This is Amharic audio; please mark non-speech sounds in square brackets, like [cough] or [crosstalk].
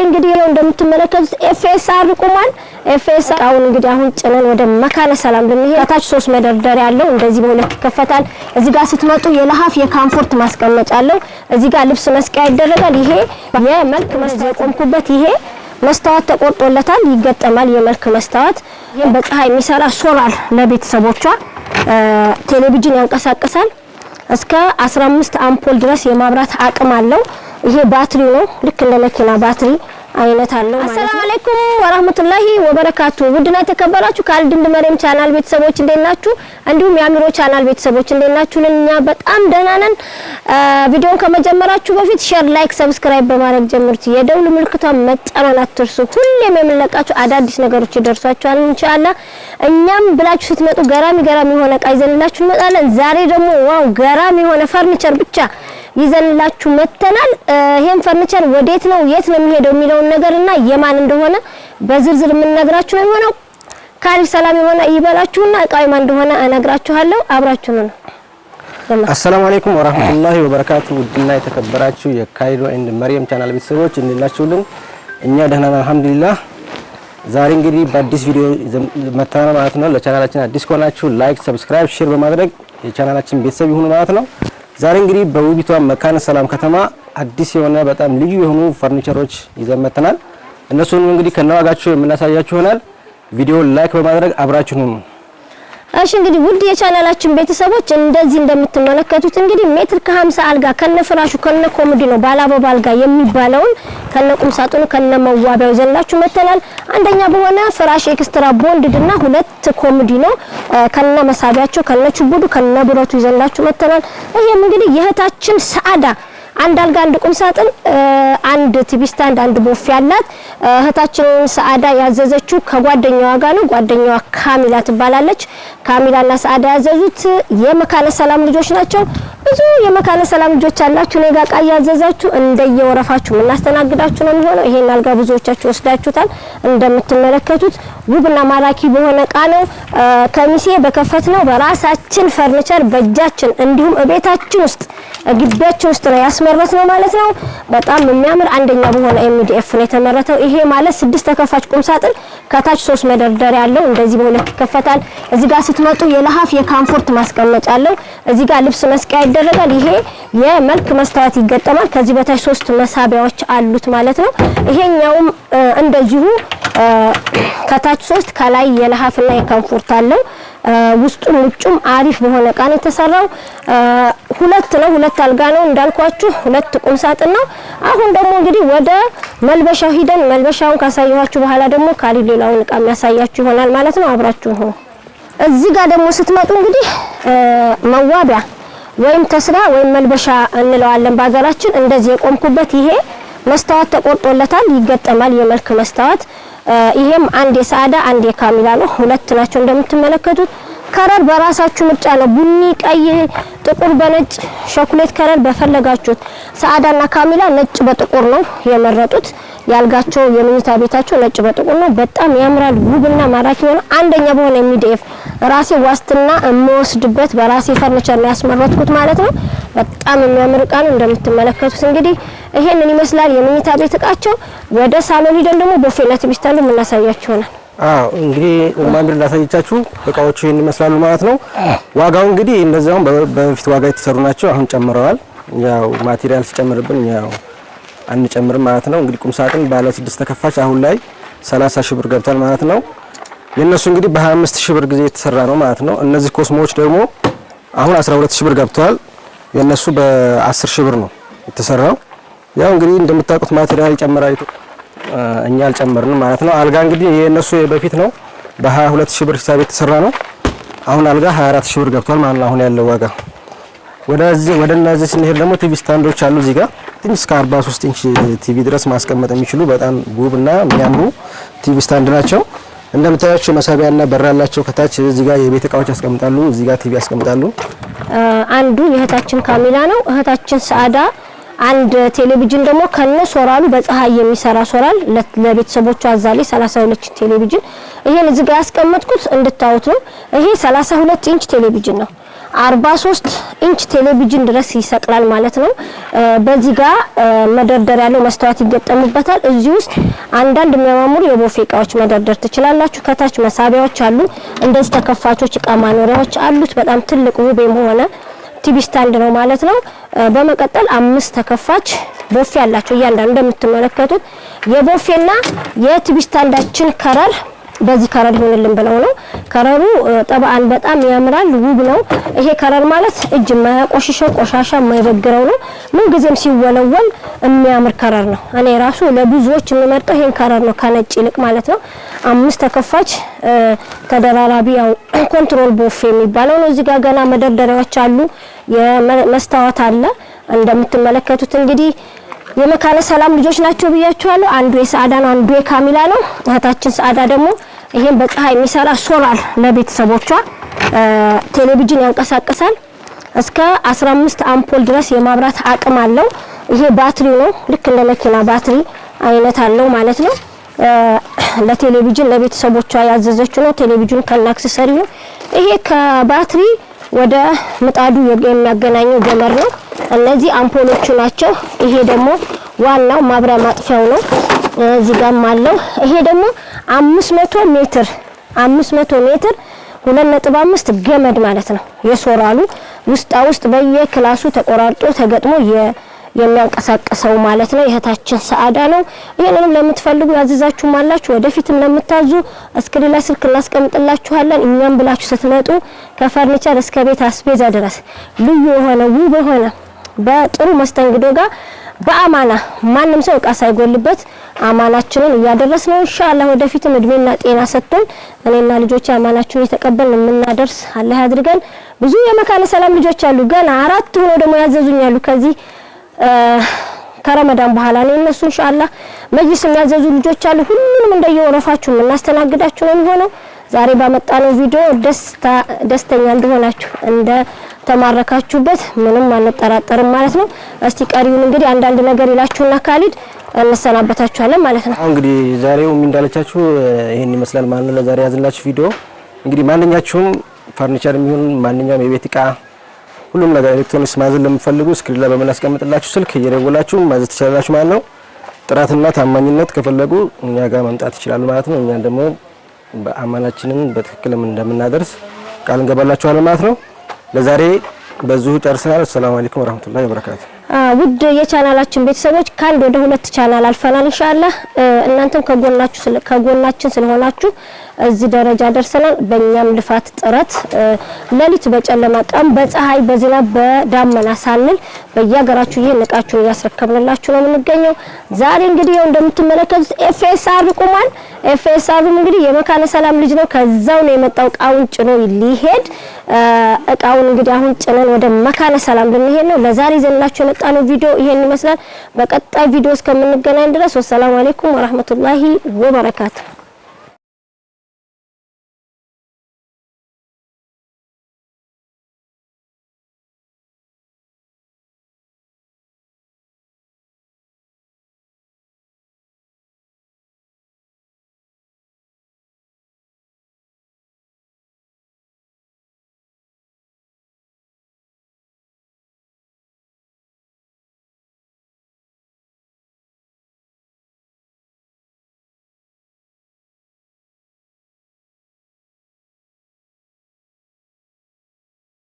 እንግዲህ ያው እንደምትመለከቱት FSR ቁሟል። FSR አሁን እንግዲህ አሁን ጭነን ወደ መካነ ሰላም ልንሄድ ከታች ሶስት መደርደሪያ አለው። እንደዚህ በሁለት ይከፈታል። እዚህ ጋር ስትመጡ የለሀፍ የ comfort ማስቀመጫ አለው። እዚህ ጋር ልብስ መስቀያ ይደረጋል። ይሄ የመልክ መስታወት የቆምኩበት ይሄ መስታወት ተቆርጦለታል፣ ይገጠማል። የመልክ መስታወት በፀሐይ የሚሰራ ሶላር ለቤተሰቦቿ ቴሌቪዥን ያንቀሳቅሳል። እስከ 15 አምፖል ድረስ የማብራት አቅም አለው። ይሄ ባትሪ ነው። ልክ እንደ መኪና ባትሪ አይነት አለው ማለት ነው። አሰላሙ አለይኩም ወራህመቱላሂ ወበረካቱ። ውድና የተከበራችሁ የካሊድ and መሪም ቻናል ቤተሰቦች እንዴት ናችሁ? እንዲሁም የአሚሮ ቻናል ቤተሰቦች እንዴት ናችሁ? እኛ በጣም ደህና ነን። ቪዲዮን ከመጀመራችሁ በፊት share፣ like፣ subscribe በማድረግ ጀምሩት። የደውል ምልክቷን መጫን አትርሱ። ሁሌም የምንለቃችሁ አዳዲስ ነገሮች ይደርሷችኋል ኢንሻአላህ። እኛም ብላችሁ ስትመጡ ገራሚ ገራሚ የሆነ እቃ ይዘንላችሁ እንመጣለን። ዛሬ ደግሞ wow ገራሚ የሆነ ፈርኒቸር ብቻ ይዘንላችሁ መተናል። ይሄን ፈርኒቸር ወዴት ነው የት ነው የሚሄደው የሚለውን ነገርና የማን እንደሆነ በዝርዝር የምንነግራችሁ ነው የሚሆነው። ካሪ ሰላም የሆነ ይበላችሁና እቃው የማን እንደሆነ እነግራችኋለሁ። አብራችሁ ነው። አሰላሙ አለይኩም ወራህመቱላሂ ወበረካቱ። ውድና የተከበራችሁ የካይሮ and መርየም ቻናል ቤተሰቦች እንላችሁልን፣ እኛ ደህና ነን አልሐምዱሊላህ። ዛሬ እንግዲህ በአዲስ ቪዲዮ መተናል ማለት ነው። ለቻናላችን አዲስ ከሆናችሁ like፣ subscribe፣ share በማድረግ የቻናላችን ቤተሰብ ይሁኑ ማለት ነው። ዛሬ እንግዲህ በውቢቷ መካነ ሰላም ከተማ አዲስ የሆነ በጣም ልዩ የሆኑ ፈርኒቸሮች ይዘን መጥተናል። እነሱንም እንግዲህ ከነዋጋቸው የምናሳያችሁ ይሆናል። ቪዲዮውን like በማድረግ አብራችሁን እሺ እንግዲህ ውድ የቻናላችን ቤተሰቦች እንደዚህ እንደምትመለከቱት እንግዲህ ሜትር ከ50 አልጋ ከነ ፍራሹ ከነ ኮሜዲኖው ባለ አበባ አልጋ የሚባለውን ከነ ቁም ሳጥኑ ከነ መዋቢያው ይዘንላችሁ መተናል። አንደኛ በሆነ ፍራሽ extra bonded እና ሁለት ኮሜዲኖው ከነ መሳቢያቸው ከነ ችቡዱ ከነ ብረቱ ይዘንላችሁ መተናል። ይሄም እንግዲህ የእህታችን ሰአዳ አንድ አልጋ አንድ ቁም ሳጥን አንድ TV stand አንድ ቦፌ ያላት እህታችንን ሰአዳ ያዘዘችው ከጓደኛዋ ጋር ነው። ጓደኛዋ ካሚላ ትባላለች። ካሚላና ሰአዳ ያዘዙት የመካነ ሰላም ልጆች ናቸው። ብዙ የመካነ ሰላም ልጆች አላችሁ። እኔ ጋር ዕቃ እያዘዛችሁ እንደየወረፋችሁ የምናስተናግዳችሁ ነው የሚሆነው። ይሄን አልጋ ብዙዎቻችሁ ወስዳችሁታል። እንደምትመለከቱት ውብና ማራኪ በሆነ እቃ ነው። ከሚሴ በከፈትነው በራሳችን ፈርኒቸር በእጃችን እንዲሁም ቤታችን ውስጥ ግቢያችን ውስጥ ነው ያስመረት ነው ማለት ነው። በጣም የሚያምር አንደኛ በሆነ MDF ነው የተመረተው። ይሄ ማለት ስድስት ተከፋች ቁም ሳጥን ከታች ሶስት መደርደሪያ አለው። እንደዚህ በሁለት ይከፈታል። እዚህ ጋር ስትመጡ የለሀፍ የ comfort ማስቀመጫ አለው። እዚህ ጋር ልብስ መስቀያ ይደረጋል። ይሄ የመልክ መስታወት ይገጠማል። ከዚህ በታች ሶስት መሳቢያዎች አሉት ማለት ነው። ይሄኛውም እንደዚሁ ከታች ሶስት ከላይ የለሀፍና የ comfort አለው። ውስጡም ውጩም አሪፍ በሆነ እቃ ነው የተሰራው። ሁለት ነው፣ ሁለት አልጋ ነው እንዳልኳችሁ፣ ሁለት ቁም ሳጥን ነው። አሁን ደግሞ እንግዲህ ወደ መልበሻው ሂደን መልበሻውን ካሳየኋችሁ በኋላ ደግሞ ካሊ ሌላውን እቃ የሚያሳያችሁ ይሆናል ማለት ነው። አብራችሁ ሆኖ እዚህ ጋር ደግሞ ስትመጡ እንግዲህ መዋቢያ ወይም ተስራ ወይም መልበሻ እንለዋለን በሀገራችን። እንደዚህ የቆምኩበት ይሄ መስታወት ተቆርጦለታል፣ ይገጠማል። የመልክ መስታወት ይሄም አንድ የሰአዳ አንድ የካሚላ ነው። ሁለት ናቸው እንደምትመለከቱት። ከረር በራሳችሁ ምርጫ ነው። ቡኒ፣ ቀይ፣ ጥቁር በነጭ ሾኮሌት ከረር በፈለጋችሁት። ሰአዳና ካሚላ ነጭ በጥቁር ነው የመረጡት። ያልጋቸው የመኝታ ቤታቸው ነጭ በጥቁር ነው። በጣም ያምራል። ውብና ማራኪ ሆነ አንደኛ በሆነ የሚዲኤፍ ራሴ ዋስትና የምወስድበት በራሴ ፈርኒቸር ነው ያስመረጥኩት ማለት ነው። በጣም የሚያምር እቃ ነው እንደምትመለከቱት። እንግዲህ ይሄንን ይመስላል የመኝታ ቤት እቃቸው። ወደ ሳሎን ሂደን ደግሞ ቦፌና TV stand የምናሳያችሁ ይሆናል። አዎ እንግዲህ መርየም እንዳሳየቻችሁ እቃዎቹ ይሄን ይመስላሉ ማለት ነው። ዋጋው እንግዲህ እንደዛውም በፊት ዋጋ የተሰሩ ናቸው። አሁን ጨምረዋል። ያው material ሲጨምርብን ያው አንጨምርም ማለት ነው። እንግዲህ ቁም ሳጥን ባለ ስድስት ተከፋች አሁን ላይ 30 ሺህ ብር ገብቷል ማለት ነው። የነሱ እንግዲህ በ25 ሺህ ብር ጊዜ የተሰራ ነው ማለት ነው። እነዚህ ኮስሞዎች ደግሞ አሁን 12 ሺህ ብር ገብቷል። የነሱ በ10 ሺህ ብር ነው የተሰራው። ያው እንግዲህ እንደምታውቁት material ይጨምራል። እኛ አልጨመርንም ማለት ነው። አልጋ እንግዲህ የነሱ በፊት ነው በ22 ሺህ ብር ሂሳብ የተሰራ ነው። አሁን አልጋ 24 ሺህ ብር ገብቷል ማለት ነው አሁን ያለው ዋጋ። ወደዚህ ወደ እነዚህ ስንሄድ ደግሞ TV stand ኦች አሉ እዚህ ጋር ትንሽ እስከ 43 inch TV ድረስ ማስቀመጥ የሚችሉ በጣም ውብና የሚያምሩ TV stand ናቸው። እንደምታያቸው መሳቢያና በር ያላቸው ከታች እዚህ ጋር የቤት እቃዎች ያስቀምጣሉ፣ እዚህ ጋር ቲቪ ያስቀምጣሉ። አንዱ የእህታችን ካሚላ ነው። እህታችን ሰአዳ አንድ ቴሌቪዥን ደግሞ ከነ ሶላሩ በፀሐይ የሚሰራ ሶራል ለቤተሰቦቿ አዛለች 32 ቴሌቪዥን ይሄን እዚህ ጋር ያስቀመጥኩት እንድታዩት ነው። ይሄ 32 ኢንች ቴሌቪዥን ነው። 43 ኢንች ቴሌቪዥን ድረስ ይሰቅላል ማለት ነው። በዚህ ጋር መደርደር ያለው መስተዋት ይገጠሙበታል። እዚህ ውስጥ አንዳንድ የሚያማምሩ የቦፌ እቃዎች መደርደር ትችላላችሁ። ከታች መሳቢያዎች አሉ። እንደዚህ ተከፋቾች እቃ ማኖሪያዎች አሉት። በጣም ትልቅ ውብ የሆነ TV stand ነው ማለት ነው። በመቀጠል አምስት ተከፋች ቦፌ አላቸው። እያንዳንዱ እንደምትመለከቱት የቦፌና የቲቪ ስታንዳችን color በዚህ color ይሆንልን ብለው ነው። ከለሩ ጠባአን በጣም ያምራል፣ ውብ ነው። ይሄ color ማለት እጅ የማያቆሽሸው ቆሻሻ የማይበግረው ነው። ምን ጊዜም ሲወለወል የሚያምር color ነው። እኔ ራሱ ለብዙዎች የምመርጠው ይሄን color ነው ከነጭ ይልቅ ማለት ነው። አምስት ተከፋች ተደራራቢ ያው [clears throat] control ቦፌ የሚባለው ነው። እዚህ ጋር ገና መደርደሪያዎች አሉ። የመስታወት አለ እንደምትመለከቱት እንግዲህ የመካነ ሰላም ልጆች ናቸው ብያችኋለሁ። አንዱ የሰዓዳ ነው፣ አንዱ የካሚላ ነው። እህታችን ሰዓዳ ደግሞ ይሄን በፀሐይ የሚሰራ ሶላር ለቤተሰቦቿ ቴሌቪዥን ያንቀሳቅሳል። እስከ 15 አምፖል ድረስ የማብራት አቅም አለው። ይሄ ባትሪ ነው፣ ልክ እንደ መኪና ባትሪ አይነት አለው ማለት ነው። ለቴሌቪዥን ለቤተሰቦቿ ያዘዘችው ነው። ቴሌቪዥኑ ከነ አክሰሰሪ ነው። ይሄ ከባትሪ ወደ ምጣዱ የሚያገናኘው ገመድ ነው። እነዚህ አምፖሎቹ ናቸው። ይሄ ደግሞ ዋናው ማብሪያ ማጥፊያው ነው። እዚህ ጋርም አለው። ይሄ ደግሞ 500 ሜትር 500 ሜትር 2.5 ገመድ ማለት ነው። የሶራሉ ውስጣ ውስጥ በየክላሱ ተቆራርጦ ተገጥሞ የሚያንቀሳቅሰው ማለት ነው። የእህታችን ሰዓዳ ነው። ይህንንም ለምትፈልጉ ያዘዛችሁም አላችሁ። ወደፊትም ለምታዙ እስክሪን ላይ ስልክ እናስቀምጥላችኋለን። እኛም ብላችሁ ስትመጡ ከፈርኒቸር እስከ ቤት አስቤዛ ድረስ ልዩ የሆነ ውብ የሆነ በጥሩ መስተንግዶ ጋር በአማና ማንም ሰው እቃ ሳይጎልበት አማናችንን እያደረስ ነው። ኢንሻአላህ ወደፊትም እድሜና ጤና ሰጥቶን እኔና ልጆቼ አማናችንን የተቀበልን የምናደርስ አላህ ያድርገን። ብዙ የመካነ ሰላም ልጆች አሉ። ገና አራት ሆኖ ደግሞ ያዘዙኛሉ ከዚህ ከረመዳን በኋላ ነው እነሱ ኢንሻአላህ መጅልስ የሚያዘዙ ልጆች አሉ። ሁሉንም እንደየወረፋችሁ የምናስተናግዳችሁ ነው የሚሆነው። ዛሬ ባመጣነው ቪዲዮ ደስተኛ እንደሆናችሁ እንደ ተማረካችሁበት ምንም አንጠራጠርም ማለት ነው። እስቲ ቀሪውን እንግዲህ አንዳንድ ነገር ይላችሁና ካሊድ እንሰናበታችኋለን ማለት ነው። አሁን እንግዲህ ዛሬው እንዳለቻችሁ ይሄን ይመስላል ማለት ነው። ለዛሬ ያዝላችሁ ቪዲዮ እንግዲህ ማንኛችሁም ፈርኒቸር የሚሆን ማንኛውም የቤት እቃ ሁሉም ነገር ኤሌክትሮኒክስ ማዘዝ ለምትፈልጉ screen ላይ በምናስቀምጥላችሁ ስልክ እየደወላችሁ ማዘዝ ትችላላችሁ ማለት ነው። ጥራትና ታማኝነት ከፈለጉ እኛ ጋር መምጣት ይችላሉ ማለት ነው። እኛን ደግሞ በአማናችንን በትክክልም እንደምናደርስ ቃል እንገባላችኋለን ማለት ነው። ለዛሬ በዚሁ ጨርሰናል። ሰላም አለይኩም ወራህመቱላሂ ወበረካቱ። ውድ የቻናላችን ቤተሰቦች ከአንድ ወደ ሁለት ቻናል አልፈናል። ኢንሻአላህ እናንተም ከጎናችሁ ከጎናችን ስለሆናችሁ እዚህ ደረጃ ደርሰናል። በእኛም ልፋት ጥረት ሌሊት በጨለማ ቀን በፀሐይ በዝናብ በዳመና ሳንል በየሀገራችሁ ይሄን እቃችሁን እያስረከብንላችሁ ነው የምንገኘው። ዛሬ እንግዲህ ያው እንደምትመለከቱት FSR ቆሟል። FSR ም እንግዲህ የመካነ ሰላም ልጅ ነው። ከዛው ነው የመጣው እቃውን ጭኖ ሊሄድ እቃውን እንግዲህ አሁን ጭነን ወደ መካነ ሰላም ልንሄድ ነው። ለዛሬ ይዘንላችሁ የመጣነው ቪዲዮ ይሄን ይመስላል። በቀጣይ ቪዲዮ እስከምንገናኝ ድረስ ወሰላሙ አለይኩም ወራህመቱላሂ ወበረካቱ።